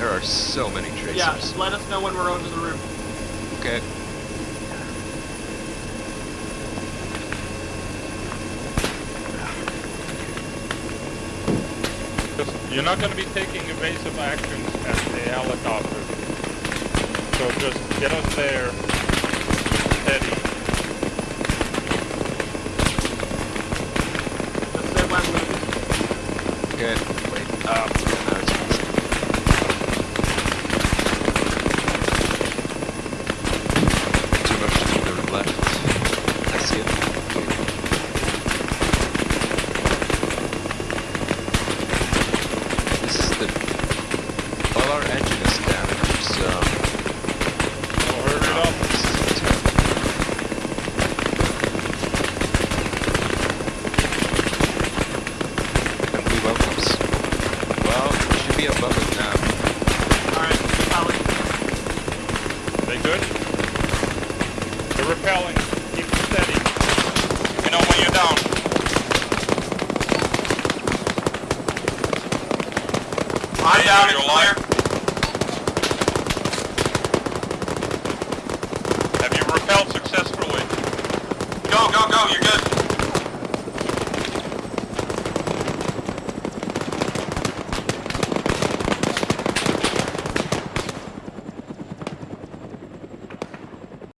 There are so many tracers. Yeah, just let us know when we're over the roof. Okay. Just, you're not going to be taking evasive actions at the helicopter. So just get us there, steady. Just say when we Okay. Wait. Um. Be above it now. Alright, Holly. They good? They're repelling. Keep it steady. Let me know when you're down. I'm down, it's clear.